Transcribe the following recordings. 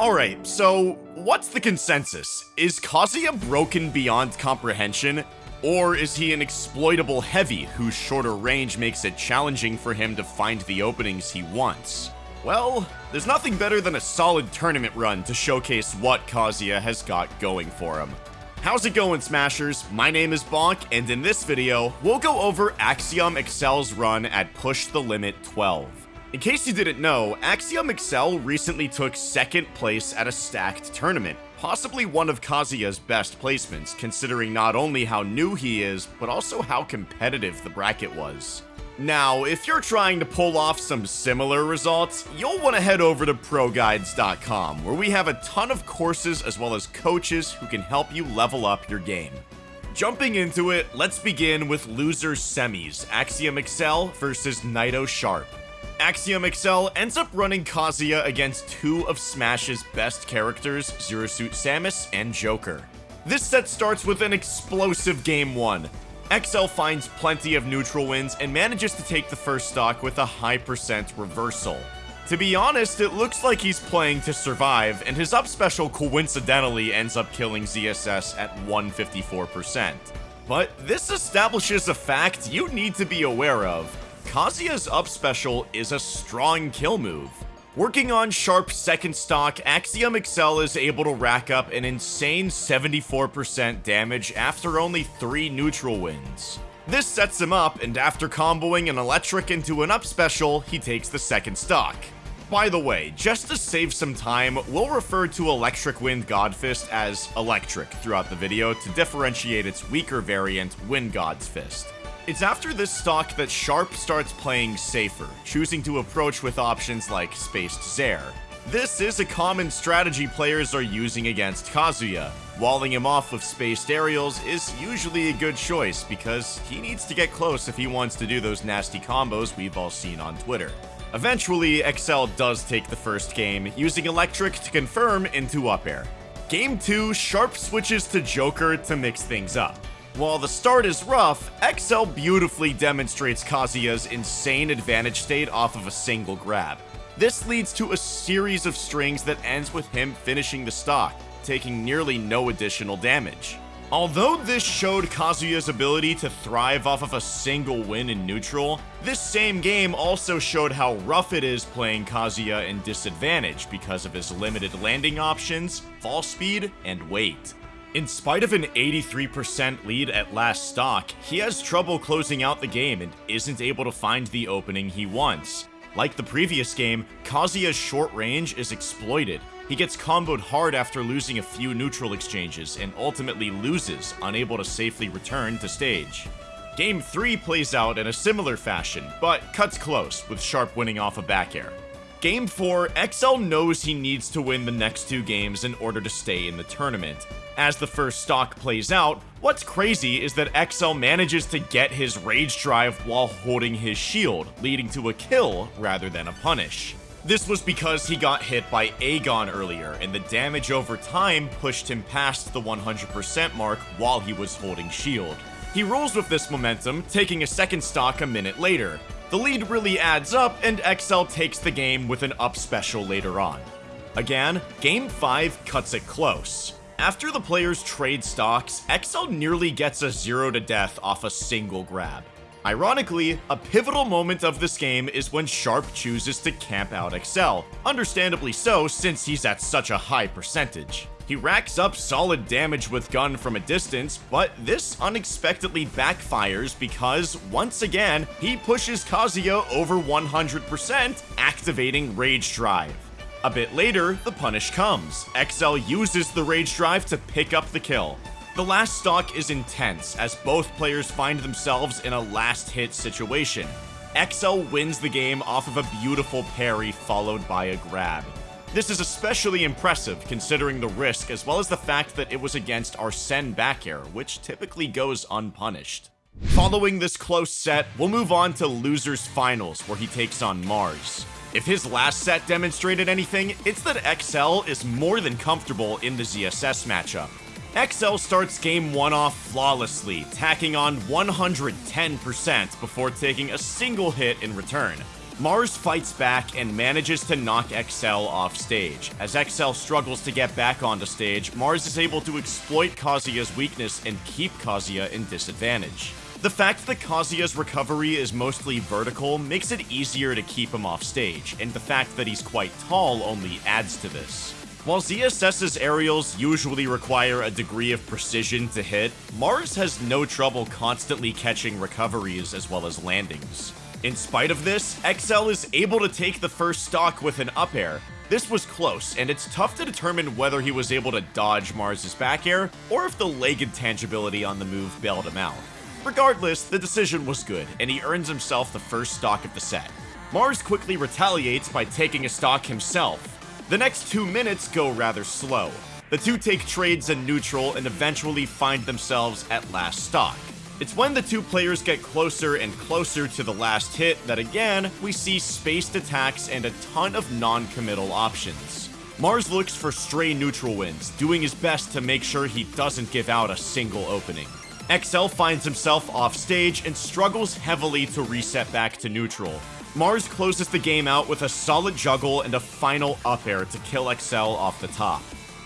Alright, so what's the consensus? Is Kazuya broken beyond comprehension? Or is he an exploitable heavy whose shorter range makes it challenging for him to find the openings he wants? Well, there's nothing better than a solid tournament run to showcase what Kazuya has got going for him. How's it going, Smashers? My name is Bonk, and in this video, we'll go over Axiom Excel's run at Push the Limit 12. In case you didn't know, Axiom Excel recently took second place at a stacked tournament, possibly one of Kazuya's best placements, considering not only how new he is, but also how competitive the bracket was. Now, if you're trying to pull off some similar results, you'll want to head over to ProGuides.com, where we have a ton of courses as well as coaches who can help you level up your game. Jumping into it, let's begin with losers semis, Axiom Excel versus Naito Sharp. Axiom Excel ends up running Kazuya against two of Smash's best characters, Zero Suit Samus and Joker. This set starts with an explosive game 1. XL finds plenty of neutral wins and manages to take the first stock with a high percent reversal. To be honest, it looks like he's playing to survive, and his up special coincidentally ends up killing ZSS at 154%. But this establishes a fact you need to be aware of. Kazuya's up special is a strong kill move. Working on Sharp's second stock, Axiom Excel is able to rack up an insane 74% damage after only 3 neutral wins. This sets him up, and after comboing an electric into an up special, he takes the second stock. By the way, just to save some time, we'll refer to Electric Wind Godfist as Electric throughout the video to differentiate its weaker variant, Wind God's Fist. It's after this stock that Sharp starts playing safer, choosing to approach with options like Spaced Zair. This is a common strategy players are using against Kazuya. Walling him off of spaced aerials is usually a good choice because he needs to get close if he wants to do those nasty combos we've all seen on Twitter. Eventually, Excel does take the first game, using Electric to confirm into up air. Game 2, Sharp switches to Joker to mix things up. While the start is rough, XL beautifully demonstrates Kazuya's insane advantage state off of a single grab. This leads to a series of strings that ends with him finishing the stock, taking nearly no additional damage. Although this showed Kazuya's ability to thrive off of a single win in neutral, this same game also showed how rough it is playing Kazuya in disadvantage because of his limited landing options, fall speed, and weight. In spite of an 83% lead at last stock, he has trouble closing out the game and isn't able to find the opening he wants. Like the previous game, Kazuya's short range is exploited. He gets comboed hard after losing a few neutral exchanges and ultimately loses, unable to safely return to stage. Game 3 plays out in a similar fashion, but cuts close, with Sharp winning off a back air. Game 4, XL knows he needs to win the next two games in order to stay in the tournament. As the first stock plays out, what's crazy is that XL manages to get his rage drive while holding his shield, leading to a kill rather than a punish. This was because he got hit by Eigaon earlier, and the damage over time pushed him past the 100% mark while he was holding shield. He rolls with this momentum, taking a second stock a minute later. The lead really adds up, and XL takes the game with an up special later on. Again, Game 5 cuts it close. After the players trade stocks, XL nearly gets a 0 to death off a single grab. Ironically, a pivotal moment of this game is when Sharp chooses to camp out XL, understandably so since he's at such a high percentage. He racks up solid damage with gun from a distance, but this unexpectedly backfires because, once again, he pushes Kazuya over 100%, activating Rage Drive. A bit later, the punish comes. XL uses the Rage Drive to pick up the kill. The last stock is intense, as both players find themselves in a last hit situation. XL wins the game off of a beautiful parry followed by a grab. This is especially impressive considering the risk as well as the fact that it was against back air, which typically goes unpunished. Following this close set, we'll move on to Losers Finals, where he takes on Mars. If his last set demonstrated anything, it's that XL is more than comfortable in the ZSS matchup. XL starts game 1 off flawlessly, tacking on 110% before taking a single hit in return. Mars fights back and manages to knock Excel off stage. As Excel struggles to get back onto stage, Mars is able to exploit Kazuya's weakness and keep Kazuya in disadvantage. The fact that Kazuya's recovery is mostly vertical makes it easier to keep him off stage, and the fact that he's quite tall only adds to this. While ZSS's aerials usually require a degree of precision to hit, Mars has no trouble constantly catching recoveries as well as landings. In spite of this, XL is able to take the first stock with an up air. This was close, and it's tough to determine whether he was able to dodge Mars's back air, or if the leg intangibility on the move bailed him out. Regardless, the decision was good, and he earns himself the first stock of the set. Mars quickly retaliates by taking a stock himself. The next two minutes go rather slow. The two take trades in neutral and eventually find themselves at last stock. It's when the two players get closer and closer to the last hit that again, we see spaced attacks and a ton of non-committal options. Mars looks for stray neutral wins, doing his best to make sure he doesn't give out a single opening. XL finds himself off stage and struggles heavily to reset back to neutral. Mars closes the game out with a solid juggle and a final up air to kill XL off the top.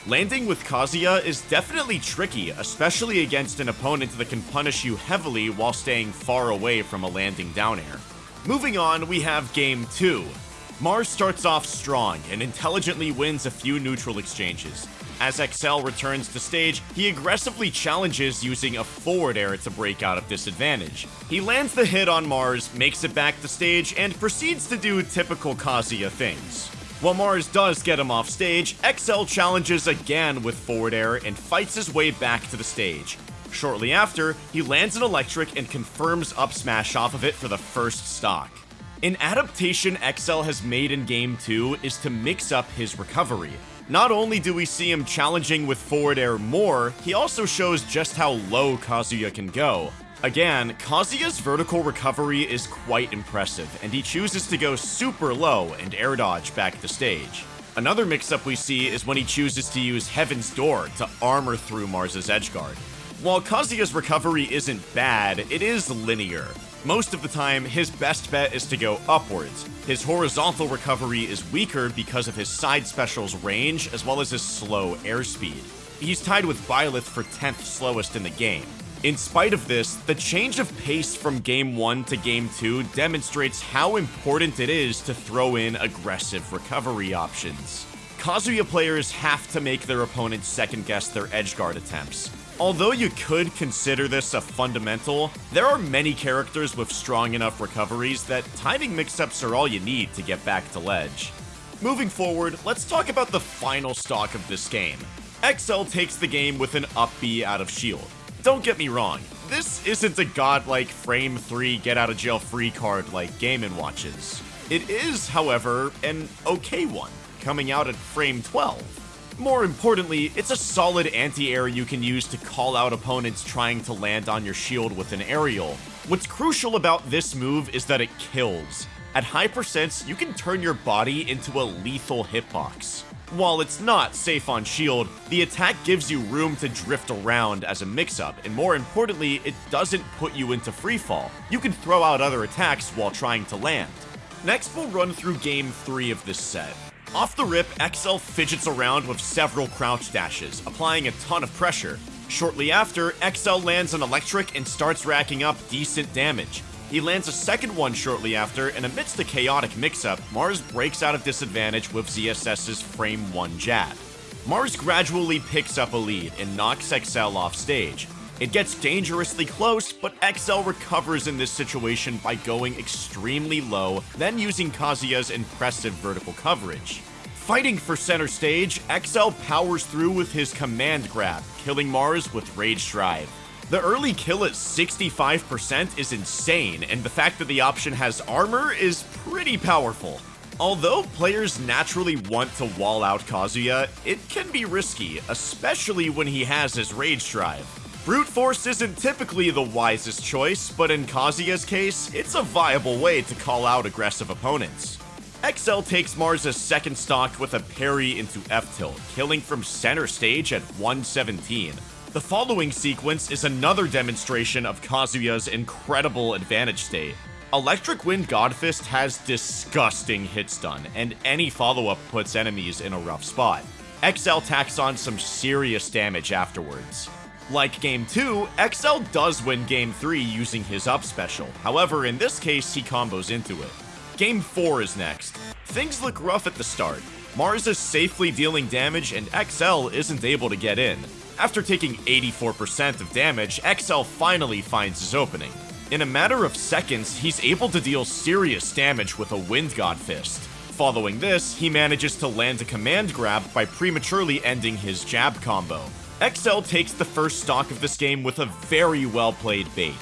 Landing with Kazuya is definitely tricky, especially against an opponent that can punish you heavily while staying far away from a landing down air. Moving on, we have Game 2. Mars starts off strong and intelligently wins a few neutral exchanges. As XL returns to stage, he aggressively challenges using a forward air to break out of disadvantage. He lands the hit on Mars, makes it back to stage, and proceeds to do typical Kazuya things. While Mars does get him off stage, XL challenges again with forward air and fights his way back to the stage. Shortly after, he lands an electric and confirms up smash off of it for the first stock. An adaptation XL has made in Game 2 is to mix up his recovery. Not only do we see him challenging with forward air more, he also shows just how low Kazuya can go. Again, Kazuya's vertical recovery is quite impressive, and he chooses to go super low and air dodge back to stage. Another mix-up we see is when he chooses to use Heaven's Door to armor through Mars's edgeguard. While Kazuya's recovery isn't bad, it is linear. Most of the time, his best bet is to go upwards. His horizontal recovery is weaker because of his side special's range, as well as his slow airspeed. He's tied with Byleth for 10th slowest in the game. In spite of this, the change of pace from Game 1 to Game 2 demonstrates how important it is to throw in aggressive recovery options. Kazuya players have to make their opponents second guess their edgeguard attempts. Although you could consider this a fundamental, there are many characters with strong enough recoveries that timing mix-ups are all you need to get back to ledge. Moving forward, let's talk about the final stock of this game. XL takes the game with an up B out of shield. Don't get me wrong, this isn't a godlike frame 3 get out of jail free card like Game & Watches. It is, however, an okay one, coming out at frame 12. More importantly, it's a solid anti-air you can use to call out opponents trying to land on your shield with an aerial. What's crucial about this move is that it kills. At high percents, you can turn your body into a lethal hitbox. While it's not safe on shield, the attack gives you room to drift around as a mix-up, and more importantly, it doesn't put you into freefall. You can throw out other attacks while trying to land. Next, we'll run through game 3 of this set. Off the rip, XL fidgets around with several crouch dashes, applying a ton of pressure. Shortly after, XL lands an electric and starts racking up decent damage. He lands a second one shortly after, and amidst a chaotic mix-up, Mars breaks out of disadvantage with ZSS's frame 1 jab. Mars gradually picks up a lead and knocks XL off stage. It gets dangerously close, but XL recovers in this situation by going extremely low, then using Kazuya's impressive vertical coverage. Fighting for center stage, XL powers through with his command grab, killing Mars with Rage Drive. The early kill at 65% is insane, and the fact that the option has armor is pretty powerful. Although players naturally want to wall out Kazuya, it can be risky, especially when he has his Rage Drive. Brute Force isn't typically the wisest choice, but in Kazuya's case, it's a viable way to call out aggressive opponents. XL takes Mars' second stock with a parry into F-tilt, killing from center stage at 117. The following sequence is another demonstration of Kazuya's incredible advantage state. Electric Wind Godfist has disgusting hit stun, and any follow-up puts enemies in a rough spot. XL tacks on some serious damage afterwards. Like Game 2, XL does win Game 3 using his up special, however in this case he combos into it. Game 4 is next. Things look rough at the start. Mars is safely dealing damage and XL isn't able to get in. After taking 84% of damage, XL finally finds his opening. In a matter of seconds, he's able to deal serious damage with a Wind God Fist. Following this, he manages to land a command grab by prematurely ending his jab combo. XL takes the first stock of this game with a very well played bait.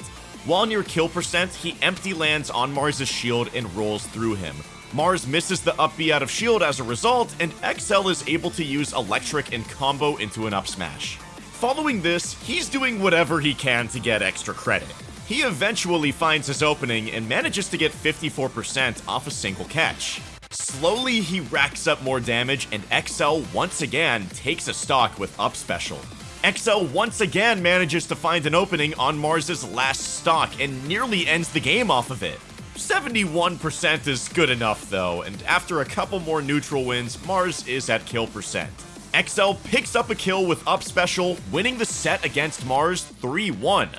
While near kill percent, he empty lands on Mars' shield and rolls through him. Mars misses the up B out of shield as a result, and XL is able to use electric and combo into an up smash. Following this, he's doing whatever he can to get extra credit. He eventually finds his opening and manages to get 54% off a single catch. Slowly, he racks up more damage, and XL once again takes a stock with up special. XL once again manages to find an opening on Mars's last stock and nearly ends the game off of it. 71% is good enough though, and after a couple more neutral wins, Mars is at kill percent. XL picks up a kill with up special, winning the set against Mars 3-1.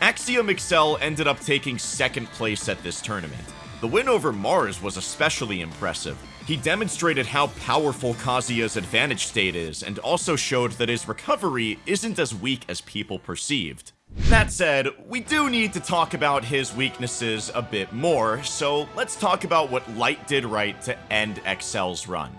Axiom Excel ended up taking second place at this tournament. The win over Mars was especially impressive. He demonstrated how powerful Kazuya's advantage state is, and also showed that his recovery isn't as weak as people perceived. That said, we do need to talk about his weaknesses a bit more, so let's talk about what Light did right to end Excel's run.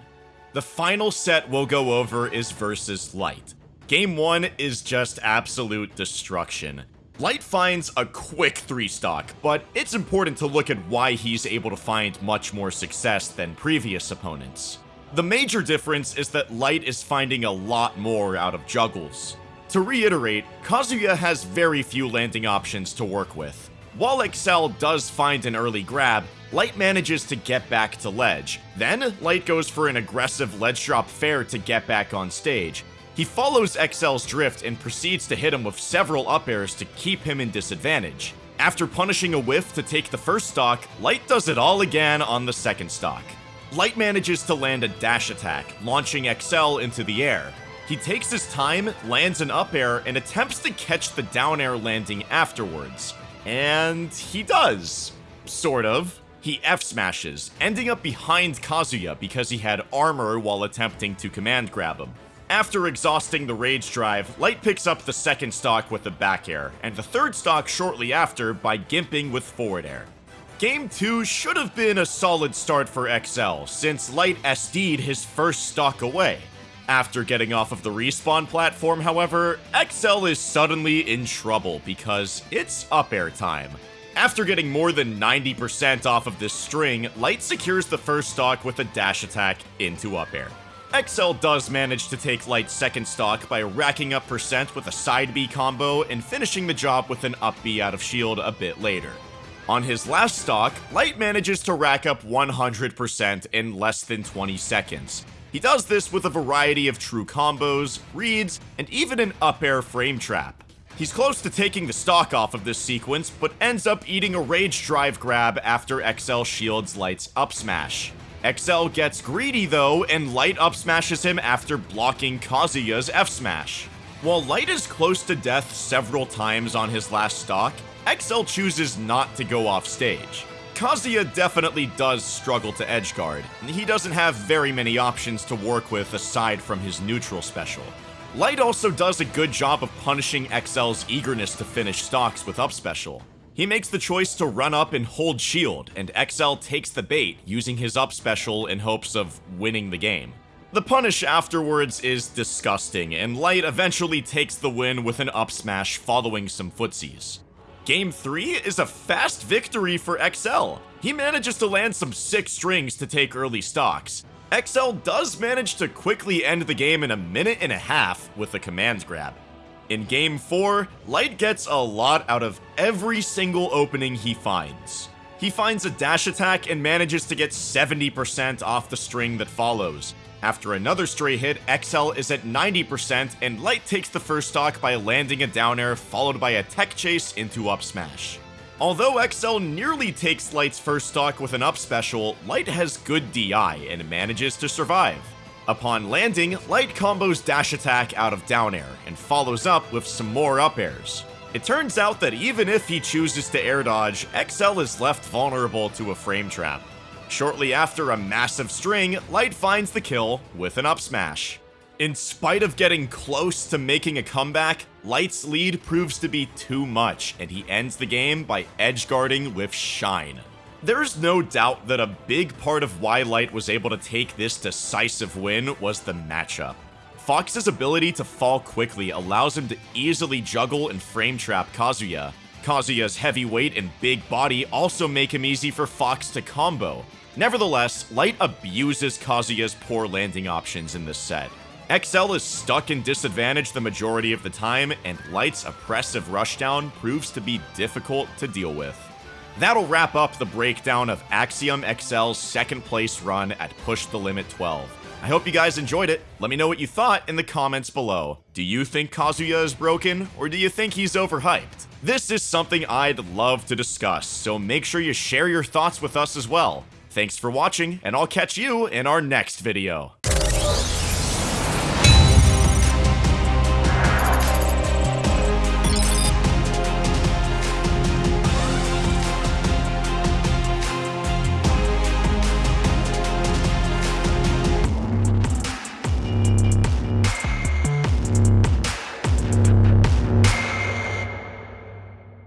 The final set we'll go over is versus Light. Game 1 is just absolute destruction. Light finds a quick 3 stock, but it's important to look at why he's able to find much more success than previous opponents. The major difference is that Light is finding a lot more out of juggles. To reiterate, Kazuya has very few landing options to work with. While Excel does find an early grab, Light manages to get back to ledge. Then, Light goes for an aggressive ledge drop fair to get back on stage, he follows Excel's drift and proceeds to hit him with several up airs to keep him in disadvantage. After punishing a whiff to take the first stock, Light does it all again on the second stock. Light manages to land a dash attack, launching Excel into the air. He takes his time, lands an up air, and attempts to catch the down air landing afterwards. And he does. Sort of. He F smashes, ending up behind Kazuya because he had armor while attempting to command grab him. After exhausting the Rage Drive, Light picks up the second stock with the back air, and the third stock shortly after by gimping with forward air. Game 2 should have been a solid start for XL, since Light SD'd his first stock away. After getting off of the respawn platform, however, XL is suddenly in trouble because it's up air time. After getting more than 90% off of this string, Light secures the first stock with a dash attack into up air. XL does manage to take Light's second stock by racking up percent with a side B combo and finishing the job with an up B out of shield a bit later. On his last stock, Light manages to rack up 100% in less than 20 seconds. He does this with a variety of true combos, reads, and even an up air frame trap. He's close to taking the stock off of this sequence, but ends up eating a rage drive grab after XL shields Light's up smash. XL gets greedy though, and Light up smashes him after blocking Kazuya's F smash. While Light is close to death several times on his last stock, XL chooses not to go off stage. Kazuya definitely does struggle to edgeguard, and he doesn't have very many options to work with aside from his neutral special. Light also does a good job of punishing XL's eagerness to finish stocks with up special. He makes the choice to run up and hold shield, and XL takes the bait, using his up special in hopes of winning the game. The punish afterwards is disgusting, and Light eventually takes the win with an up smash following some footsies. Game 3 is a fast victory for XL. He manages to land some sick strings to take early stocks. XL does manage to quickly end the game in a minute and a half with a command grab. In Game 4, Light gets a lot out of every single opening he finds. He finds a dash attack and manages to get 70% off the string that follows. After another stray hit, XL is at 90% and Light takes the first stock by landing a down air followed by a tech chase into up smash. Although XL nearly takes Light's first stock with an up special, Light has good DI and manages to survive. Upon landing, Light combos dash attack out of down air and follows up with some more up airs. It turns out that even if he chooses to air dodge, XL is left vulnerable to a frame trap. Shortly after a massive string, Light finds the kill with an up smash. In spite of getting close to making a comeback, Light's lead proves to be too much, and he ends the game by edge guarding with Shine. There's no doubt that a big part of why Light was able to take this decisive win was the matchup. Fox's ability to fall quickly allows him to easily juggle and frame trap Kazuya. Kazuya's heavy weight and big body also make him easy for Fox to combo. Nevertheless, Light abuses Kazuya's poor landing options in this set. XL is stuck in disadvantage the majority of the time, and Light's oppressive rushdown proves to be difficult to deal with. That'll wrap up the breakdown of Axiom XL's second place run at Push the Limit 12. I hope you guys enjoyed it. Let me know what you thought in the comments below. Do you think Kazuya is broken, or do you think he's overhyped? This is something I'd love to discuss, so make sure you share your thoughts with us as well. Thanks for watching, and I'll catch you in our next video.